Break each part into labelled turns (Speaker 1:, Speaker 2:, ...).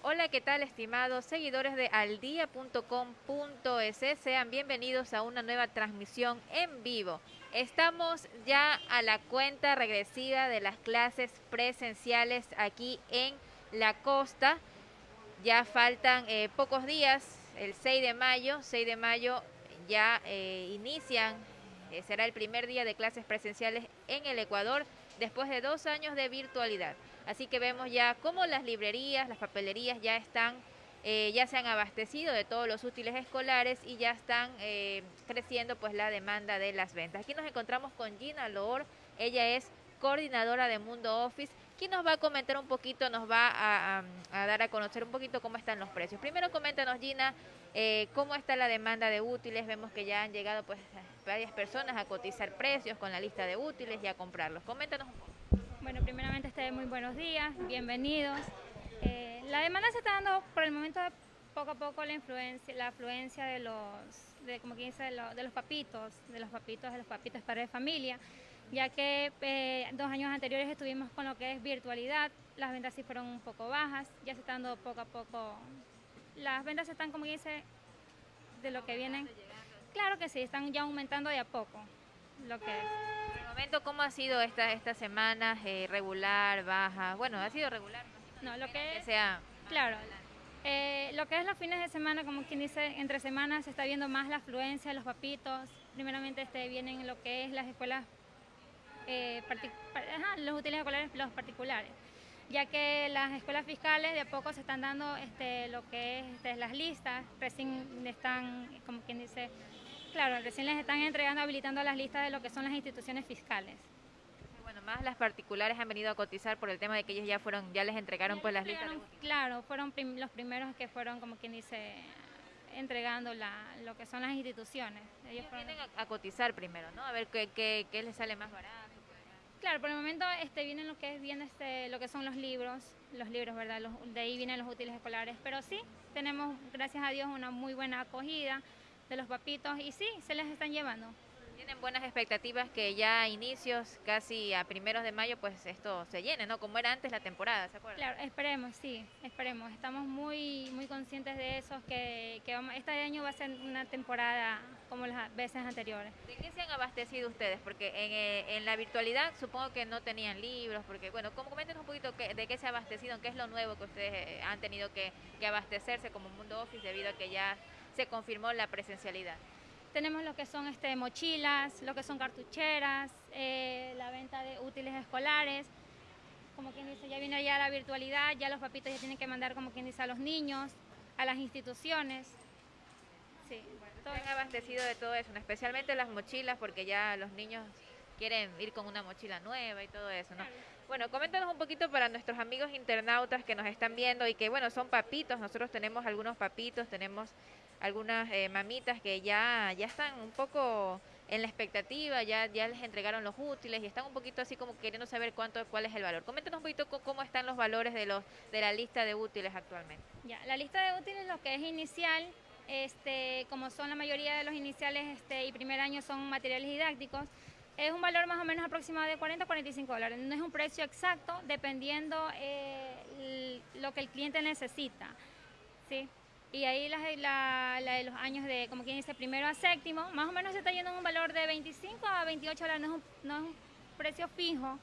Speaker 1: Hola, ¿qué tal estimados seguidores de aldia.com.es? Sean bienvenidos a una nueva transmisión en vivo. Estamos ya a la cuenta regresiva de las clases presenciales aquí en la costa. Ya faltan eh, pocos días, el 6 de mayo, 6 de mayo ya eh, inician, eh, será el primer día de clases presenciales en el Ecuador después de dos años de virtualidad. Así que vemos ya cómo las librerías, las papelerías ya están, eh, ya se han abastecido de todos los útiles escolares y ya están eh, creciendo pues la demanda de las ventas. Aquí nos encontramos con Gina Loor, ella es coordinadora de Mundo Office, quien nos va a comentar un poquito, nos va a, dar a conocer un poquito cómo están los precios. Primero coméntanos Gina, eh, cómo está la demanda de útiles, vemos que ya han llegado pues varias personas a cotizar precios con la lista de útiles y a comprarlos. Coméntanos un poco.
Speaker 2: Bueno, primeramente, este, muy buenos días, bienvenidos. Eh, la demanda se está dando por el momento poco a poco la influencia, la afluencia de los, de, como dice, de, los papitos, de los papitos, de los papitos para de familia, ya que eh, dos años anteriores estuvimos con lo que es virtualidad, las ventas sí fueron un poco bajas, ya se está dando poco a poco, las ventas están, como dice, de lo que vienen. Claro que sí, están ya aumentando de a poco lo que es
Speaker 1: momento, ¿cómo ha sido esta, esta semana? Eh, ¿Regular, baja? Bueno, ha sido regular.
Speaker 2: No, lo que, sea... Claro. Eh, lo que es los fines de semana, como quien dice, entre semanas se está viendo más la afluencia de los papitos. Primeramente este, vienen lo que es las escuelas, eh, los útiles escolares, los particulares. Ya que las escuelas fiscales de a poco se están dando este, lo que es este, las listas, recién están, como quien dice, Claro, recién les están entregando, habilitando las listas de lo que son las instituciones fiscales.
Speaker 1: Bueno, más las particulares han venido a cotizar por el tema de que ellos ya fueron, ya les entregaron pues las listas.
Speaker 2: claro, fueron los primeros que fueron, como quien dice, entregando lo que son las instituciones.
Speaker 1: Ellos, vienen a, cotizar primero, ¿no? A ver qué, qué, qué les sale más barato.
Speaker 2: Claro, por el momento este, vienen lo que es bien este, lo que son los libros, los libros, ¿verdad? de ahí vienen los útiles escolares. Pero sí, tenemos, gracias a Dios, una muy buena acogida de los papitos y sí, se les están llevando.
Speaker 1: Tienen buenas expectativas que ya a inicios, casi a primeros de mayo, pues esto se llene, ¿no? Como era antes la temporada, ¿se acuerdan?
Speaker 2: Claro, esperemos, sí, esperemos. Estamos muy muy conscientes de eso, que, que este año va a ser una temporada como las veces anteriores.
Speaker 1: ¿De qué se han abastecido ustedes? Porque en, eh, en la virtualidad supongo que no tenían libros, porque bueno, ¿cómo comenten un poquito de qué se ha abastecido, qué es lo nuevo que ustedes eh, han tenido que, que abastecerse como Mundo Office debido a que ya se confirmó la presencialidad.
Speaker 2: Tenemos lo que son este, mochilas, lo que son cartucheras, eh, la venta de útiles escolares. Como quien dice, ya viene ya la virtualidad, ya los papitos ya tienen que mandar, como quien dice, a los niños, a las instituciones.
Speaker 1: Sí, han abastecido de todo eso, especialmente las mochilas, porque ya los niños quieren ir con una mochila nueva y todo eso, ¿no? Bueno, coméntanos un poquito para nuestros amigos internautas que nos están viendo y que, bueno, son papitos, nosotros tenemos algunos papitos, tenemos algunas eh, mamitas que ya, ya están un poco en la expectativa, ya, ya les entregaron los útiles y están un poquito así como queriendo saber cuánto, cuál es el valor. Coméntanos un poquito cómo están los valores de los de la lista de útiles actualmente.
Speaker 2: Ya, la lista de útiles lo que es inicial, este, como son la mayoría de los iniciales este, y primer año son materiales didácticos, es un valor más o menos aproximado de 40 a 45 dólares. No es un precio exacto, dependiendo eh, lo que el cliente necesita. ¿sí? Y ahí la, la, de los años de, como quien dice, primero a séptimo, más o menos se está yendo en un valor de 25 a 28 dólares, no es un, no es un precio fijo,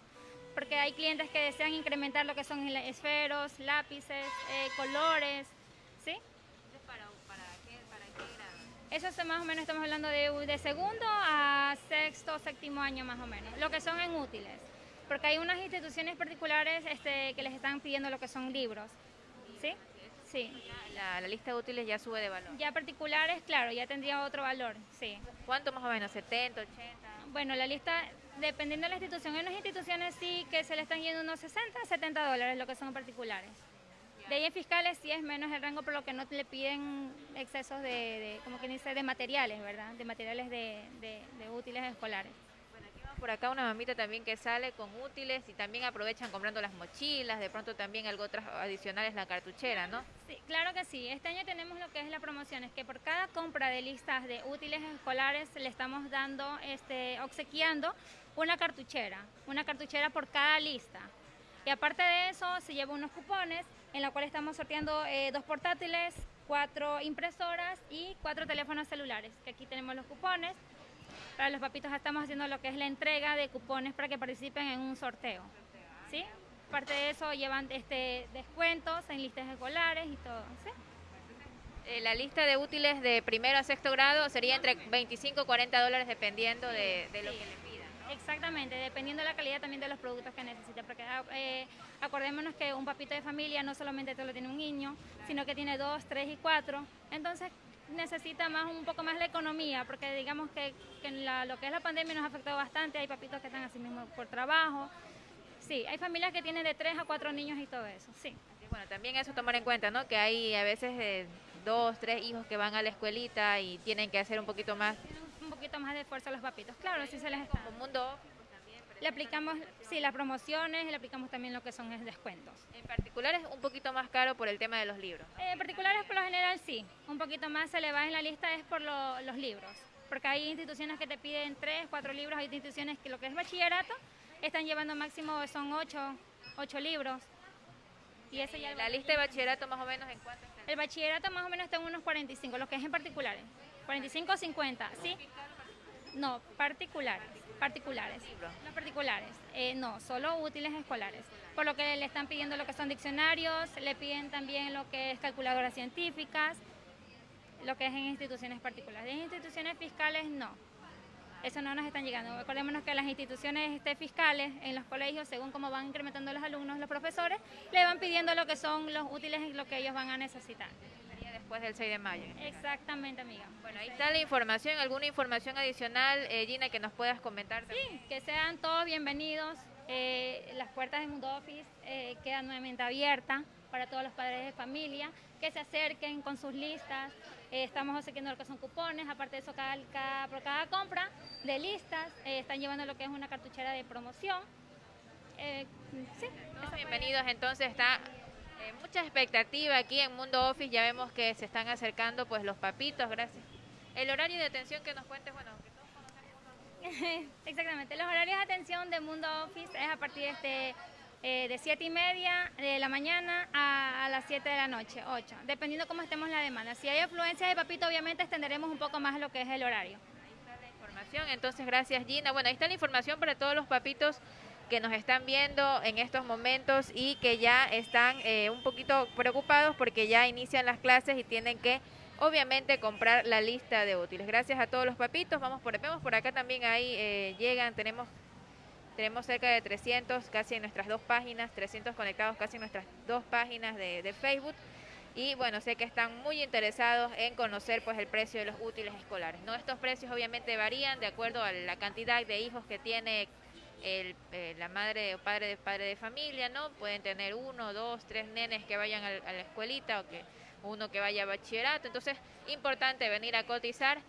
Speaker 2: porque hay clientes que desean incrementar lo que son esferos, lápices, eh, colores, ¿sí?
Speaker 1: ¿Para, para, qué, para qué grado?
Speaker 2: Eso es más o menos, estamos hablando de, de segundo a sexto, séptimo año más o menos, lo que son en útiles, porque hay unas instituciones particulares este, que les están pidiendo lo que son libros, ¿sí? Sí.
Speaker 1: La, lista de útiles ya sube de valor.
Speaker 2: Ya particulares, claro, ya tendría otro valor, sí.
Speaker 1: ¿Cuánto más o menos? ¿70, 80?
Speaker 2: Bueno, la lista, dependiendo de la institución, hay unas instituciones sí que se le están yendo unos 60, 70 dólares, lo que son particulares. De ahí en fiscales sí es menos el rango, por lo que no le piden excesos de, como quien dice, de materiales, ¿verdad? De materiales de útiles escolares
Speaker 1: por acá una mamita también que sale con útiles y también aprovechan comprando las mochilas, de pronto también algo otras adicionales la cartuchera, ¿no?
Speaker 2: Sí, claro que sí. Este año tenemos lo que es la promoción, es que por cada compra de listas de útiles escolares le estamos dando, este, obsequiando una cartuchera, una cartuchera por cada lista. Y aparte de eso, se lleva unos cupones en la cual estamos sorteando eh, dos portátiles, cuatro impresoras y cuatro teléfonos celulares. Que aquí tenemos los cupones. Para los papitos estamos haciendo lo que es la entrega de cupones para que participen en un sorteo. ¿Sí? Aparte de eso, llevan este, descuentos en listas escolares y todo. ¿sí?
Speaker 1: Eh, la lista de útiles de primero a sexto grado sería entre 25 y 40 dólares dependiendo de, lo que le pidan.
Speaker 2: Exactamente, dependiendo de la calidad también de los productos que necesite. Porque ah, eh, acordémonos que un papito de familia no solamente te lo tiene un niño, sino que tiene dos, tres y cuatro. Entonces necesita más un poco más la economía, porque digamos que, lo que es la pandemia nos ha afectado bastante. Hay papitos que están así mismo por trabajo. Sí, hay familias que tienen de tres a cuatro niños y todo eso, sí.
Speaker 1: bueno, también eso tomar en cuenta, ¿no? Que hay a veces eh, dos, tres hijos que van a la escuelita y tienen que hacer un poquito más.
Speaker 2: Un poquito más de esfuerzo a los papitos, claro, sí se les está.
Speaker 1: Como mundo
Speaker 2: le aplicamos, sí, las promociones, le aplicamos también lo que son descuentos.
Speaker 1: En particular es un poquito más caro por el tema de los libros.
Speaker 2: Eh, en particulares por lo general sí, un poquito más se le va en la lista es por los libros, porque hay instituciones que te piden tres, cuatro libros, hay instituciones que lo que es bachillerato están llevando máximo son ocho, ocho libros.
Speaker 1: Y eso ya la lista de bachillerato más o menos en cuánto está?
Speaker 2: El bachillerato más o menos está en unos 45, lo que es en particulares. 45 o 50, ¿sí? No, particulares. Particulares. No particulares. Eh, no, solo útiles escolares. Por lo que le están pidiendo lo que son diccionarios, le piden también lo que es calculadoras científicas, lo que es en instituciones particulares. En instituciones fiscales no. Eso no nos están llegando. Acordémonos que las instituciones este, fiscales en los colegios, según cómo van incrementando los alumnos, los profesores, le van pidiendo lo que son los útiles y lo que ellos van a necesitar
Speaker 1: después del 6 de mayo.
Speaker 2: Exactamente, amiga.
Speaker 1: Bueno, ahí está la información. ¿Alguna información adicional, eh, Gina, que nos puedas comentar?
Speaker 2: Sí, que sean todos bienvenidos. Eh, las puertas de Mundo Office eh, quedan nuevamente abiertas para todos los padres de familia, que se acerquen con sus listas. estamos obsequiando lo que son cupones, aparte de eso, cada, por cada compra de listas, están llevando lo que es una cartuchera de promoción.
Speaker 1: sí, bienvenidos, entonces está eh, mucha expectativa aquí en Mundo Office, ya vemos que se están acercando pues los papitos, gracias. El horario de atención que nos cuentes, bueno, que todos
Speaker 2: conocemos. Exactamente, los horarios de atención de Mundo Office es a partir de, este, eh, de 7 y media de la mañana a, las 7 de la noche, 8, dependiendo cómo estemos la demanda. Si hay afluencia de papito, obviamente extenderemos un poco más lo que es el horario.
Speaker 1: Ahí está la información, entonces gracias Gina. Bueno, ahí está la información para todos los papitos que nos están viendo en estos momentos y que ya están eh, un poquito preocupados porque ya inician las clases y tienen que obviamente comprar la lista de útiles. Gracias a todos los papitos, vamos por, vemos por acá también ahí eh, llegan, tenemos tenemos cerca de 300 casi en nuestras dos páginas, 300 conectados casi en nuestras dos páginas de, de Facebook y bueno, sé que están muy interesados en conocer pues el precio de los útiles escolares. No estos precios obviamente varían de acuerdo a la cantidad de hijos que tiene el, eh, la madre o padre de padre de familia, ¿no? Pueden tener uno, dos, tres nenes que vayan a, la escuelita o que uno que vaya a bachillerato. Entonces, importante venir a cotizar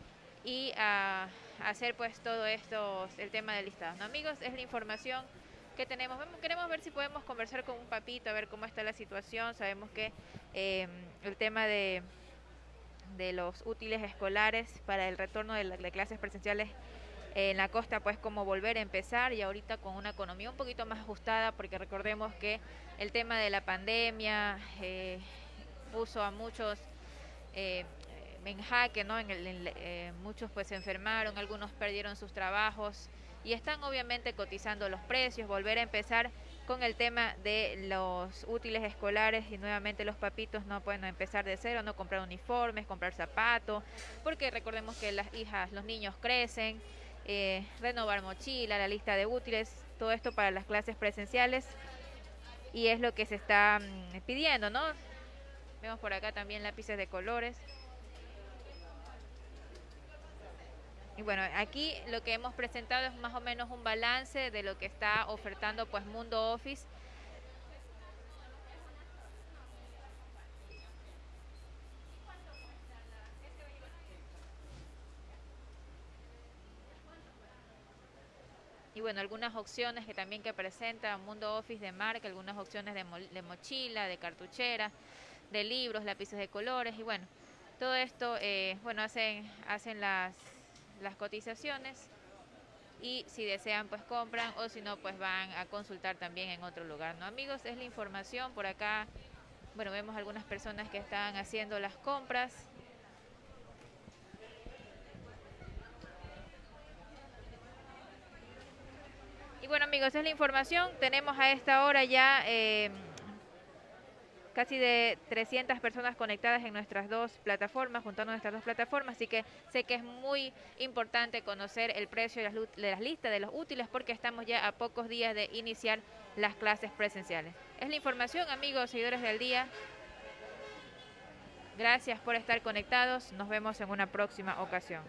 Speaker 1: y a, hacer pues todo esto, el tema del listado. Amigos, es la información que tenemos. Queremos ver si podemos conversar con un papito, a ver cómo está la situación. Sabemos que em, el tema de, de los útiles escolares para el retorno de, de clases presenciales en la costa pues como volver a empezar y ahorita con una economía un poquito más ajustada porque recordemos que el tema de la pandemia eh, puso a muchos eh, en jaque, ¿no? En el, eh, muchos pues se enfermaron, algunos perdieron sus trabajos y están obviamente cotizando los precios, volver a empezar con el tema de los útiles escolares y nuevamente los papitos no pueden empezar de cero, no comprar uniformes, comprar zapatos, porque recordemos que las hijas, los niños crecen, eh, renovar mochila, la lista de útiles, todo esto para las clases presenciales y es lo que se está mm, pidiendo, ¿no? Vemos por acá también lápices de colores. Y bueno, aquí lo que hemos presentado es más o menos un balance de lo que está ofertando pues Mundo Office bueno, algunas opciones que también que presenta Mundo Office de marca, algunas opciones de, mochila, de cartuchera, de libros, lápices de colores y bueno, todo esto, eh, bueno, hacen, hacen las, las cotizaciones y si desean pues compran o si no pues van a consultar también en otro lugar, ¿no? Amigos, es la información por acá. Bueno, vemos algunas personas que están haciendo las compras. Y bueno amigos, es la información. Tenemos a esta hora ya eh, casi de 300 personas conectadas en nuestras dos plataformas, juntando nuestras dos plataformas, así que sé que es muy importante conocer el precio de las listas de los útiles porque estamos ya a pocos días de iniciar las clases presenciales. Es la información, amigos, seguidores del día. Gracias por estar conectados. Nos vemos en una próxima ocasión.